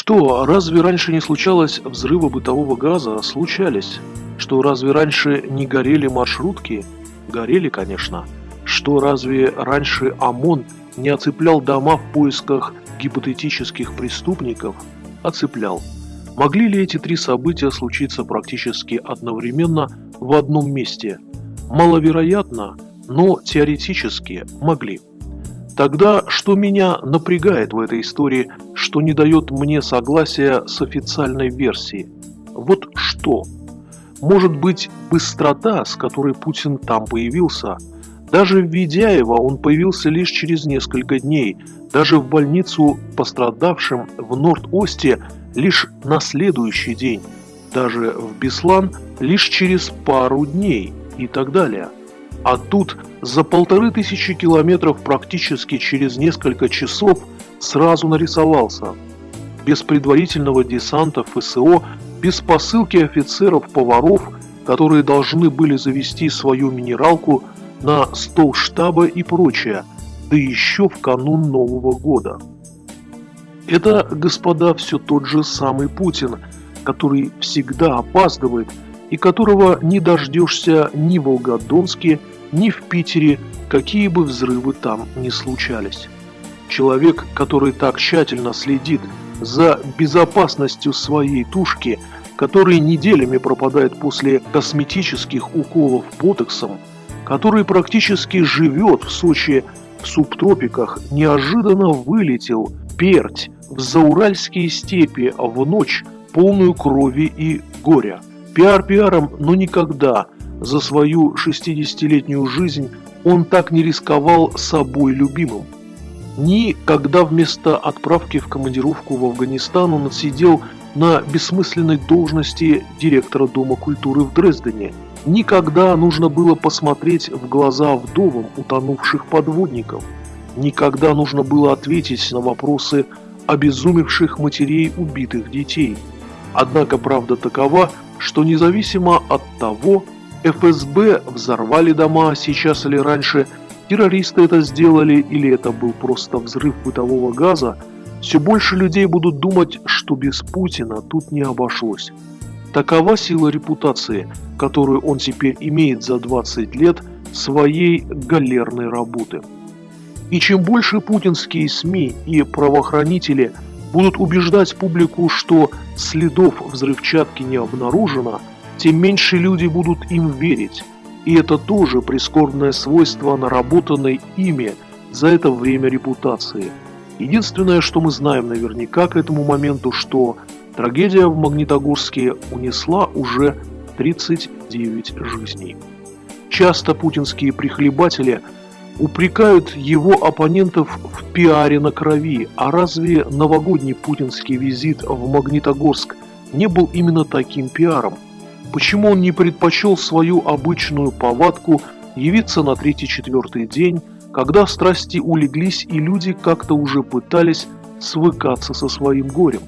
Что, разве раньше не случалось взрывы бытового газа? Случались. Что, разве раньше не горели маршрутки? Горели, конечно. Что, разве раньше ОМОН не оцеплял дома в поисках гипотетических преступников? Оцеплял. Могли ли эти три события случиться практически одновременно в одном месте? Маловероятно, но теоретически могли. Тогда что меня напрягает в этой истории, что не дает мне согласия с официальной версией? Вот что? Может быть, быстрота, с которой Путин там появился? Даже в Ведяево он появился лишь через несколько дней. Даже в больницу пострадавшим в Норд-Осте лишь на следующий день. Даже в Беслан лишь через пару дней и так далее. А тут за полторы тысячи километров практически через несколько часов сразу нарисовался. Без предварительного десанта ФСО, без посылки офицеров-поваров, которые должны были завести свою минералку на стол штаба и прочее, да еще в канун Нового года. Это, господа, все тот же самый Путин, который всегда опаздывает и которого не дождешься ни в Волгодонске, ни в Питере, какие бы взрывы там ни случались. Человек, который так тщательно следит за безопасностью своей тушки, который неделями пропадает после косметических уколов ботоксом, который практически живет в Сочи в субтропиках, неожиданно вылетел перть в зауральские степи в ночь, полную крови и горя. Пиар пиаром, но никогда за свою 60-летнюю жизнь он так не рисковал собой любимым. Ни когда вместо отправки в командировку в Афганистан он отсидел на бессмысленной должности директора Дома культуры в Дрездене, никогда нужно было посмотреть в глаза вдовам утонувших подводников, никогда нужно было ответить на вопросы обезумевших матерей убитых детей. Однако правда такова, что независимо от того, ФСБ взорвали дома сейчас или раньше, террористы это сделали или это был просто взрыв бытового газа, все больше людей будут думать, что без Путина тут не обошлось. Такова сила репутации, которую он теперь имеет за 20 лет своей галерной работы. И чем больше путинские СМИ и правоохранители будут убеждать публику, что следов взрывчатки не обнаружено, тем меньше люди будут им верить. И это тоже прискорбное свойство наработанной ими за это время репутации. Единственное, что мы знаем наверняка к этому моменту, что трагедия в Магнитогорске унесла уже 39 жизней. Часто путинские прихлебатели упрекают его оппонентов в пиаре на крови, а разве новогодний путинский визит в Магнитогорск не был именно таким пиаром? Почему он не предпочел свою обычную повадку явиться на третий-четвертый день, когда страсти улеглись и люди как-то уже пытались свыкаться со своим горем?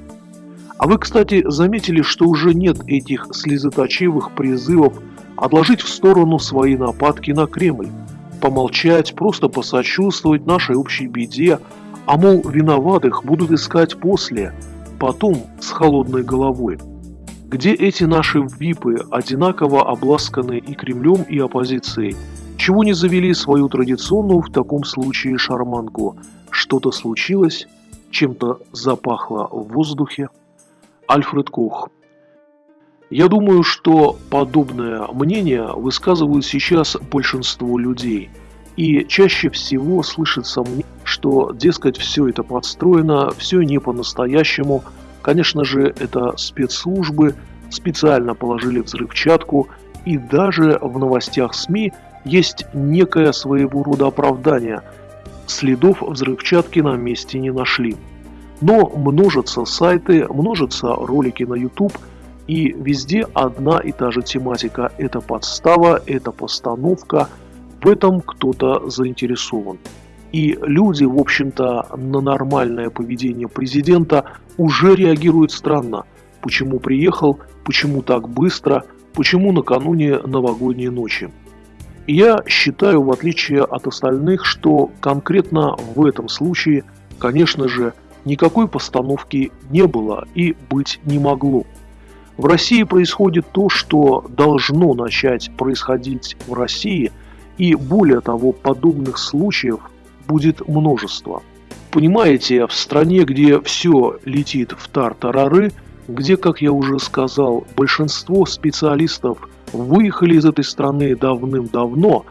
А вы, кстати, заметили, что уже нет этих слезоточивых призывов отложить в сторону свои нападки на Кремль, помолчать, просто посочувствовать нашей общей беде, а мол, виноватых будут искать после, потом с холодной головой. Где эти наши випы, одинаково обласканные и Кремлем, и оппозицией? Чего не завели свою традиционную в таком случае шарманку? Что-то случилось? Чем-то запахло в воздухе? Альфред Кох я думаю, что подобное мнение высказывают сейчас большинство людей. И чаще всего слышится мне, что, дескать, все это подстроено, все не по-настоящему – Конечно же, это спецслужбы специально положили взрывчатку, и даже в новостях СМИ есть некое своего рода оправдание. Следов взрывчатки на месте не нашли. Но множатся сайты, множатся ролики на YouTube, и везде одна и та же тематика. Это подстава, это постановка, в этом кто-то заинтересован. И люди, в общем-то, на нормальное поведение президента уже реагируют странно. Почему приехал, почему так быстро, почему накануне новогодней ночи. я считаю, в отличие от остальных, что конкретно в этом случае, конечно же, никакой постановки не было и быть не могло. В России происходит то, что должно начать происходить в России, и более того, подобных случаев будет множество. Понимаете, в стране, где все летит в тар-тарары, где, как я уже сказал, большинство специалистов выехали из этой страны давным-давно,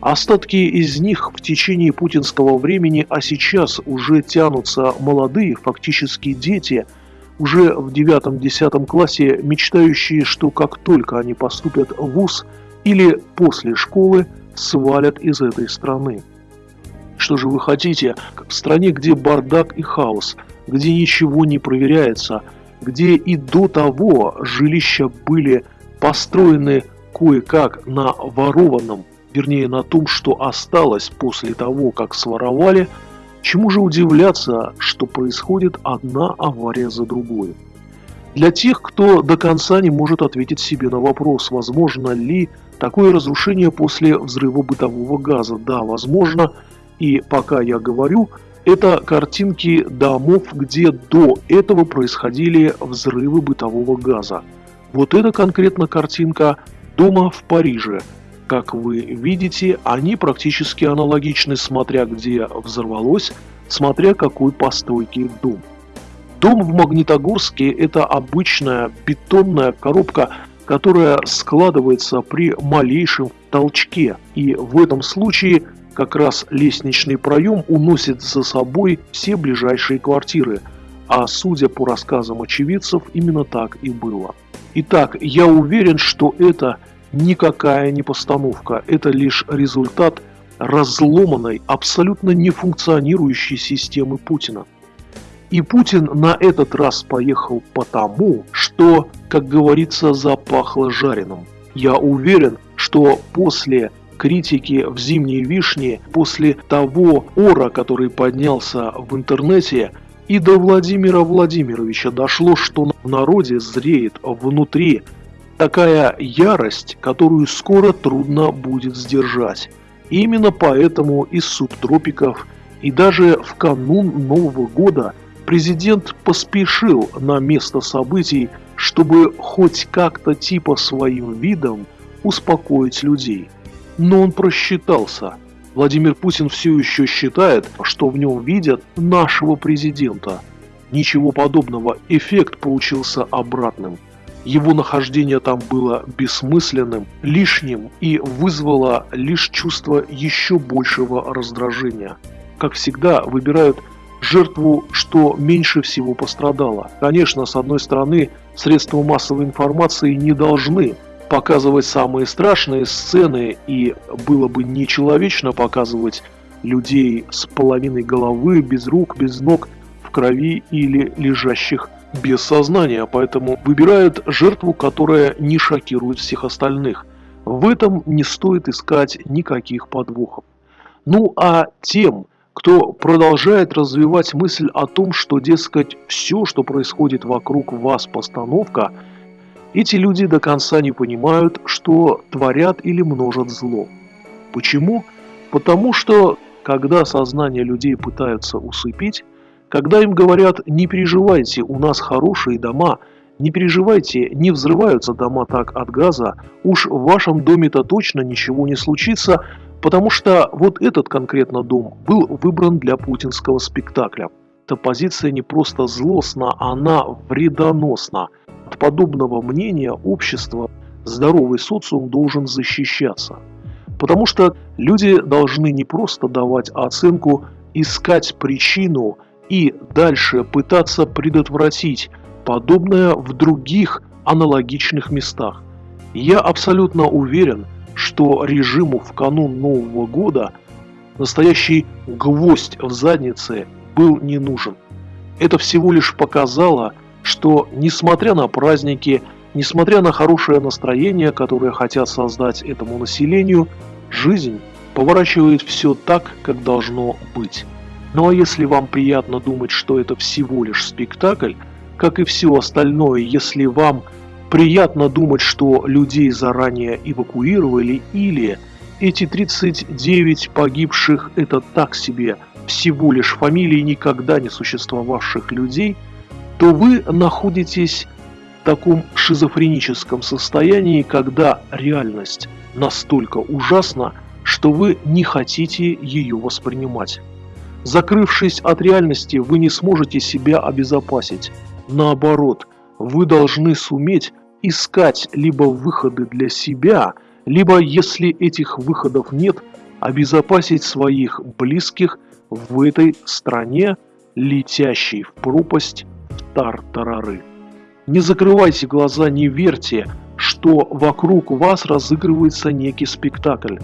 остатки из них в течение путинского времени, а сейчас уже тянутся молодые, фактически дети – уже в девятом-десятом классе мечтающие, что как только они поступят в ВУЗ или после школы, свалят из этой страны. Что же вы хотите? В стране, где бардак и хаос, где ничего не проверяется, где и до того жилища были построены кое-как на ворованном, вернее на том, что осталось после того, как своровали – Чему же удивляться, что происходит одна авария за другой? Для тех, кто до конца не может ответить себе на вопрос, возможно ли такое разрушение после взрыва бытового газа. Да, возможно, и пока я говорю, это картинки домов, где до этого происходили взрывы бытового газа. Вот это конкретно картинка дома в Париже – как вы видите, они практически аналогичны, смотря где взорвалось, смотря какой постройки дом. Дом в Магнитогорске – это обычная бетонная коробка, которая складывается при малейшем толчке. И в этом случае как раз лестничный проем уносит за собой все ближайшие квартиры. А судя по рассказам очевидцев, именно так и было. Итак, я уверен, что это никакая не постановка, это лишь результат разломанной, абсолютно нефункционирующей системы Путина. И Путин на этот раз поехал потому, что, как говорится, запахло жареным. Я уверен, что после критики в «Зимней вишне», после того ора, который поднялся в интернете, и до Владимира Владимировича дошло, что в народе зреет внутри такая ярость, которую скоро трудно будет сдержать. И именно поэтому из субтропиков и даже в канун Нового года президент поспешил на место событий, чтобы хоть как-то типа своим видом успокоить людей. Но он просчитался. Владимир Путин все еще считает, что в нем видят нашего президента. Ничего подобного, эффект получился обратным. Его нахождение там было бессмысленным, лишним и вызвало лишь чувство еще большего раздражения. Как всегда, выбирают жертву, что меньше всего пострадало. Конечно, с одной стороны, средства массовой информации не должны показывать самые страшные сцены, и было бы нечеловечно показывать людей с половиной головы, без рук, без ног, в крови или лежащих без сознания, поэтому выбирают жертву, которая не шокирует всех остальных. В этом не стоит искать никаких подвохов. Ну а тем, кто продолжает развивать мысль о том, что, дескать, все, что происходит вокруг вас, постановка, эти люди до конца не понимают, что творят или множат зло. Почему? Потому что, когда сознание людей пытаются усыпить, когда им говорят «не переживайте, у нас хорошие дома», «не переживайте, не взрываются дома так от газа», «уж в вашем доме-то точно ничего не случится», потому что вот этот конкретно дом был выбран для путинского спектакля. Эта позиция не просто злостна, она вредоносна. От подобного мнения общество, здоровый социум должен защищаться. Потому что люди должны не просто давать оценку, искать причину – и дальше пытаться предотвратить подобное в других аналогичных местах. Я абсолютно уверен, что режиму в канун Нового года настоящий гвоздь в заднице был не нужен. Это всего лишь показало, что несмотря на праздники, несмотря на хорошее настроение, которое хотят создать этому населению, жизнь поворачивает все так, как должно быть. Ну а если вам приятно думать, что это всего лишь спектакль, как и все остальное, если вам приятно думать, что людей заранее эвакуировали или эти 39 погибших – это так себе всего лишь фамилии никогда не существовавших людей, то вы находитесь в таком шизофреническом состоянии, когда реальность настолько ужасна, что вы не хотите ее воспринимать. Закрывшись от реальности, вы не сможете себя обезопасить. Наоборот, вы должны суметь искать либо выходы для себя, либо, если этих выходов нет, обезопасить своих близких в этой стране, летящей в пропасть в тартарары. Не закрывайте глаза, не верьте, что вокруг вас разыгрывается некий спектакль.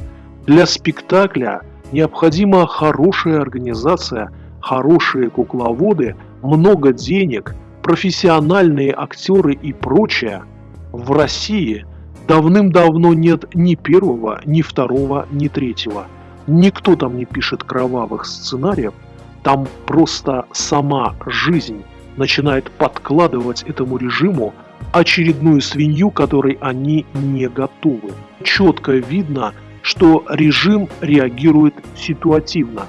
Для спектакля необходима хорошая организация, хорошие кукловоды, много денег, профессиональные актеры и прочее. В России давным-давно нет ни первого, ни второго, ни третьего. Никто там не пишет кровавых сценариев, там просто сама жизнь начинает подкладывать этому режиму очередную свинью, которой они не готовы. Четко видно, что режим реагирует ситуативно.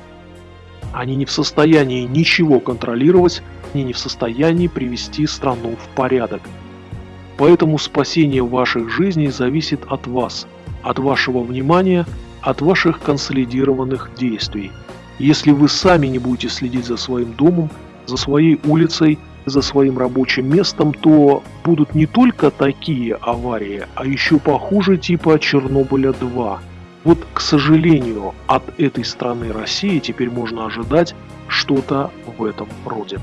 Они не в состоянии ничего контролировать, они не в состоянии привести страну в порядок. Поэтому спасение ваших жизней зависит от вас, от вашего внимания, от ваших консолидированных действий. Если вы сами не будете следить за своим домом, за своей улицей, за своим рабочим местом, то будут не только такие аварии, а еще похуже типа Чернобыля-2. Вот, к сожалению, от этой страны России теперь можно ожидать что-то в этом роде.